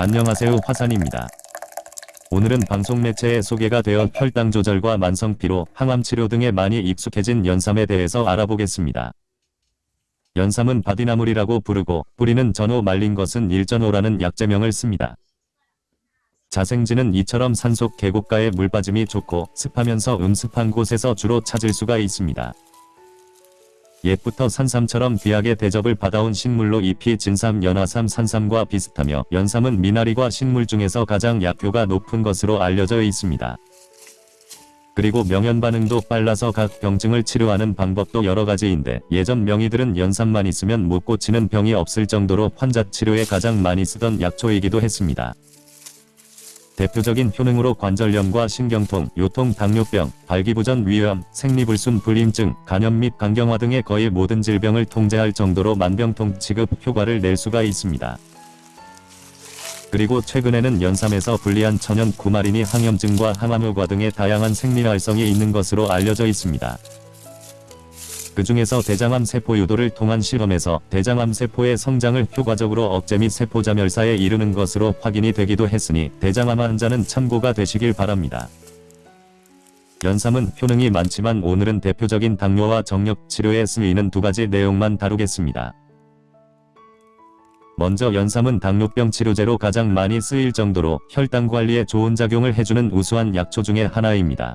안녕하세요 화산입니다. 오늘은 방송 매체에 소개가 되어 혈당 조절과 만성피로, 항암 치료 등에 많이 익숙해진 연삼에 대해서 알아보겠습니다. 연삼은 바디나물이라고 부르고 뿌리는 전호 말린 것은 일전호라는 약재명을 씁니다. 자생지는 이처럼 산속 계곡가에 물빠짐이 좋고 습하면서 음습한 곳에서 주로 찾을 수가 있습니다. 옛부터 산삼처럼 귀하게 대접을 받아온 식물로 잎이 진삼, 연화삼, 산삼과 비슷하며 연삼은 미나리과 식물 중에서 가장 약효가 높은 것으로 알려져 있습니다. 그리고 명현 반응도 빨라서 각 병증을 치료하는 방법도 여러 가지인데 예전 명의들은 연삼만 있으면 못 고치는 병이 없을 정도로 환자 치료에 가장 많이 쓰던 약초이기도 했습니다. 대표적인 효능으로 관절염과 신경통, 요통, 당뇨병, 발기부전, 위염, 생리불순, 불임증, 간염 및 간경화 등의 거의 모든 질병을 통제할 정도로 만병통 치급 효과를 낼 수가 있습니다. 그리고 최근에는 연삼에서 분리한 천연 구마린이 항염증과 항암효과 등의 다양한 생리활성이 있는 것으로 알려져 있습니다. 그 중에서 대장암 세포 유도를 통한 실험에서 대장암 세포의 성장을 효과적으로 억제 및 세포자멸사에 이르는 것으로 확인이 되기도 했으니 대장암 환자는 참고가 되시길 바랍니다. 연삼은 효능이 많지만 오늘은 대표적인 당뇨와 정력 치료에 쓰이는 두 가지 내용만 다루겠습니다. 먼저 연삼은 당뇨병 치료제로 가장 많이 쓰일 정도로 혈당 관리에 좋은 작용을 해주는 우수한 약초 중의 하나입니다.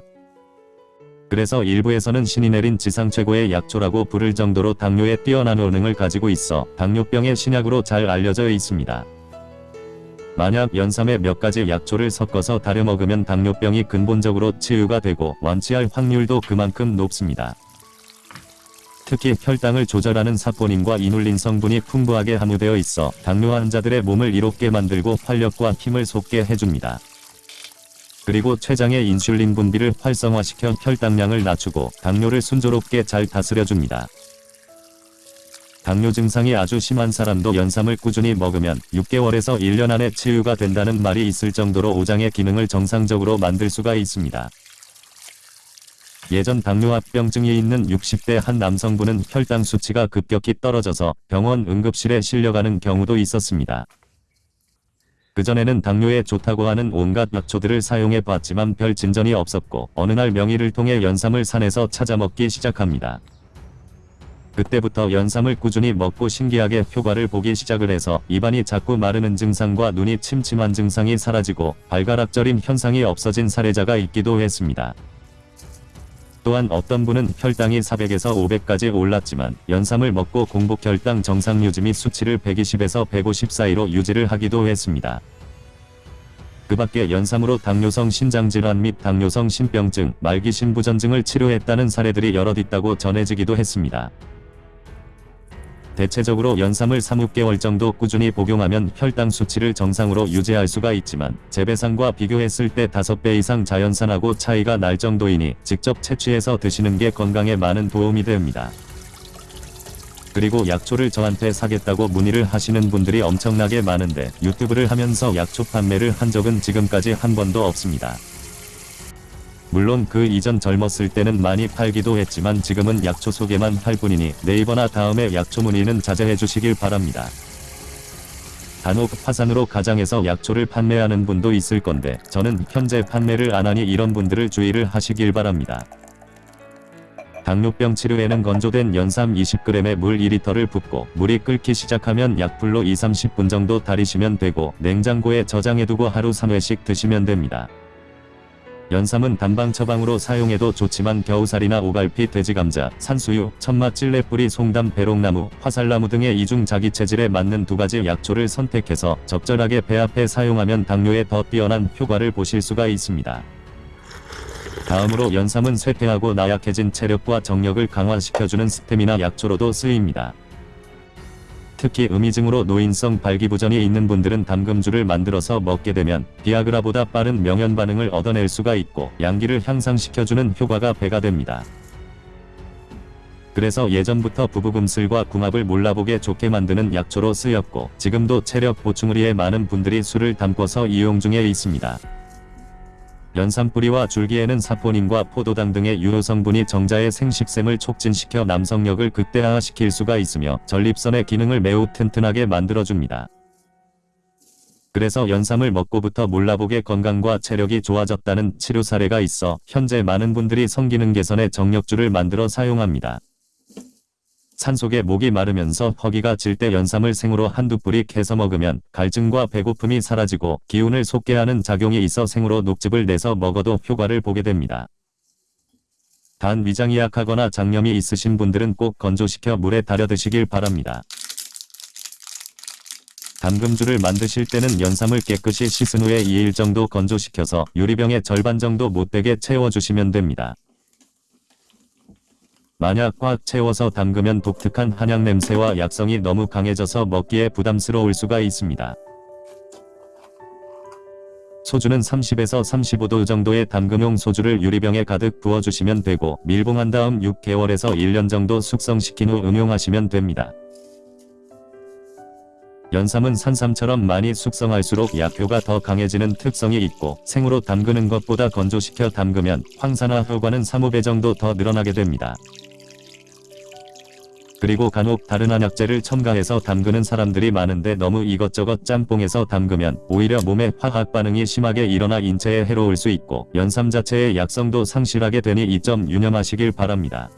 그래서 일부에서는 신이 내린 지상 최고의 약초라고 부를 정도로 당뇨에 뛰어난 효능을 가지고 있어 당뇨병의 신약으로 잘 알려져 있습니다. 만약 연삼에 몇 가지 약초를 섞어서 다려 먹으면 당뇨병이 근본적으로 치유가 되고 완치할 확률도 그만큼 높습니다. 특히 혈당을 조절하는 사포닌과 이눌린 성분이 풍부하게 함유되어 있어 당뇨 환자들의 몸을 이롭게 만들고 활력과 힘을 솟게 해줍니다. 그리고 췌장의 인슐린 분비를 활성화시켜 혈당량을 낮추고 당뇨를 순조롭게 잘 다스려줍니다. 당뇨 증상이 아주 심한 사람도 연삼을 꾸준히 먹으면 6개월에서 1년 안에 치유가 된다는 말이 있을 정도로 오장의 기능을 정상적으로 만들 수가 있습니다. 예전 당뇨합병증이 있는 60대 한 남성분은 혈당 수치가 급격히 떨어져서 병원 응급실에 실려가는 경우도 있었습니다. 그전에는 당뇨에 좋다고 하는 온갖 약초들을 사용해 봤지만 별 진전이 없었고 어느 날 명의를 통해 연삼을 산에서 찾아 먹기 시작합니다. 그때부터 연삼을 꾸준히 먹고 신기하게 효과를 보기 시작을 해서 입안이 자꾸 마르는 증상과 눈이 침침한 증상이 사라지고 발가락 저림 현상이 없어진 사례자가 있기도 했습니다. 또한 어떤 분은 혈당이 400에서 500까지 올랐지만 연삼을 먹고 공복 혈당 정상 유지 및 수치를 120에서 150 사이로 유지를 하기도 했습니다. 그 밖에 연삼으로 당뇨성 신장질환 및 당뇨성 신병증, 말기 신부전증을 치료했다는 사례들이 여럿 있다고 전해지기도 했습니다. 대체적으로 연삼을 3-6개월 정도 꾸준히 복용하면 혈당 수치를 정상으로 유지할 수가 있지만 재배상과 비교했을 때 5배 이상 자연산하고 차이가 날 정도이니 직접 채취해서 드시는 게 건강에 많은 도움이 됩니다. 그리고 약초를 저한테 사겠다고 문의를 하시는 분들이 엄청나게 많은데 유튜브를 하면서 약초 판매를 한 적은 지금까지 한 번도 없습니다. 물론 그 이전 젊었을 때는 많이 팔기도 했지만 지금은 약초 소개만 할 뿐이니 네이버나 다음에 약초 문의는 자제해 주시길 바랍니다. 단옥 화산으로 가장해서 약초를 판매하는 분도 있을 건데 저는 현재 판매를 안 하니 이런 분들을 주의를 하시길 바랍니다. 당뇨병 치료에는 건조된 연삼 20g에 물 2리터를 붓고 물이 끓기 시작하면 약불로 2-30분 정도 달이시면 되고 냉장고에 저장해두고 하루 3회씩 드시면 됩니다. 연삼은 단방 처방으로 사용해도 좋지만 겨우살이나 오갈피, 돼지감자, 산수유, 천마, 찔레뿌리, 송담, 배롱나무, 화살나무 등의 이중 자기 체질에 맞는 두 가지 약초를 선택해서 적절하게 배합해 사용하면 당뇨에 더 뛰어난 효과를 보실 수가 있습니다. 다음으로 연삼은 쇠퇴하고 나약해진 체력과 정력을 강화시켜주는 스태미나 약초로도 쓰입니다. 특히 음이증으로 노인성 발기부전이 있는 분들은 담금주를 만들어서 먹게 되면 비아그라보다 빠른 명현 반응을 얻어낼 수가 있고 양기를 향상시켜주는 효과가 배가 됩니다. 그래서 예전부터 부부금슬과 궁합을 몰라보게 좋게 만드는 약초로 쓰였고 지금도 체력 보충을 위해 많은 분들이 술을 담궈서 이용 중에 있습니다. 연산뿌리와 줄기에는 사포닌과 포도당 등의 유효 성분이 정자의 생식샘을 촉진시켜 남성력을 극대화시킬 수가 있으며 전립선의 기능을 매우 튼튼하게 만들어줍니다. 그래서 연삼을 먹고부터 몰라보게 건강과 체력이 좋아졌다는 치료 사례가 있어 현재 많은 분들이 성기능 개선에 정력주를 만들어 사용합니다. 산속에 목이 마르면서 허기가 질 때 연삼을 생으로 한두 뿌리 캐서 먹으면 갈증과 배고픔이 사라지고 기운을 솟게 하는 작용이 있어 생으로 녹즙을 내서 먹어도 효과를 보게 됩니다. 단 위장이 약하거나 장염이 있으신 분들은 꼭 건조시켜 물에 달여 드시길 바랍니다. 담금주를 만드실 때는 연삼을 깨끗이 씻은 후에 2일 정도 건조시켜서 유리병의 절반 정도 못되게 채워주시면 됩니다. 만약 꽉 채워서 담그면 독특한 한약 냄새와 약성이 너무 강해져서 먹기에 부담스러울 수가 있습니다. 소주는 30에서 35도 정도의 담금용 소주를 유리병에 가득 부어주시면 되고 밀봉한 다음 6개월에서 1년 정도 숙성시킨 후 응용하시면 됩니다. 연삼은 산삼처럼 많이 숙성할수록 약효가 더 강해지는 특성이 있고 생으로 담그는 것보다 건조시켜 담그면 황산화 효과는 3-5배 정도 더 늘어나게 됩니다. 그리고 간혹 다른 한약재를 첨가해서 담그는 사람들이 많은데 너무 이것저것 짬뽕해서 담그면 오히려 몸에 화학 반응이 심하게 일어나 인체에 해로울 수 있고 연삼 자체의 약성도 상실하게 되니 이 점 유념하시길 바랍니다.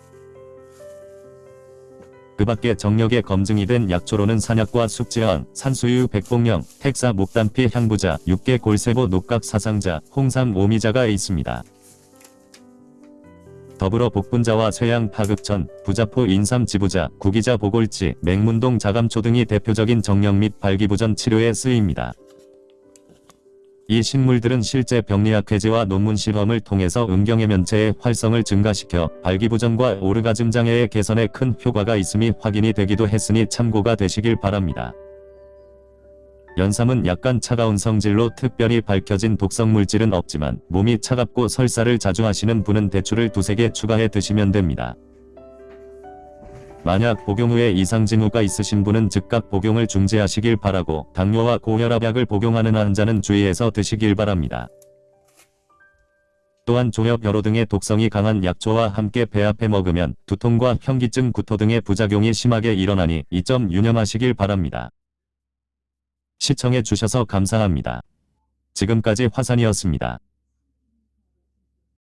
그 밖에 정력에 검증이 된 약초로는 산약과 숙지황, 산수유, 백봉령, 택사, 목단피, 향부자, 육계, 골세보, 녹각, 사상자, 홍삼, 오미자가 있습니다. 더불어 복분자와 쇠양, 파극천, 부자포, 인삼, 지부자, 구기자, 보골지, 맹문동, 자감초 등이 대표적인 정력 및 발기부전 치료에 쓰입니다. 이 식물들은 실제 병리학 회제와 논문 실험을 통해서 음경의 면체의 활성을 증가시켜 발기부전과 오르가즘 장애의 개선에 큰 효과가 있음이 확인이 되기도 했으니 참고가 되시길 바랍니다. 연삼은 약간 차가운 성질로 특별히 밝혀진 독성 물질은 없지만 몸이 차갑고 설사를 자주 하시는 분은 대추를 두세 개 추가해 드시면 됩니다. 만약 복용 후에 이상 징후가 있으신 분은 즉각 복용을 중지하시길 바라고 당뇨와 고혈압약을 복용하는 환자는 주의해서 드시길 바랍니다. 또한 조협 벼로 등의 독성이 강한 약초와 함께 배합해 먹으면 두통과 현기증 구토 등의 부작용이 심하게 일어나니 이 점 유념하시길 바랍니다. 시청해 주셔서 감사합니다. 지금까지 화산이었습니다.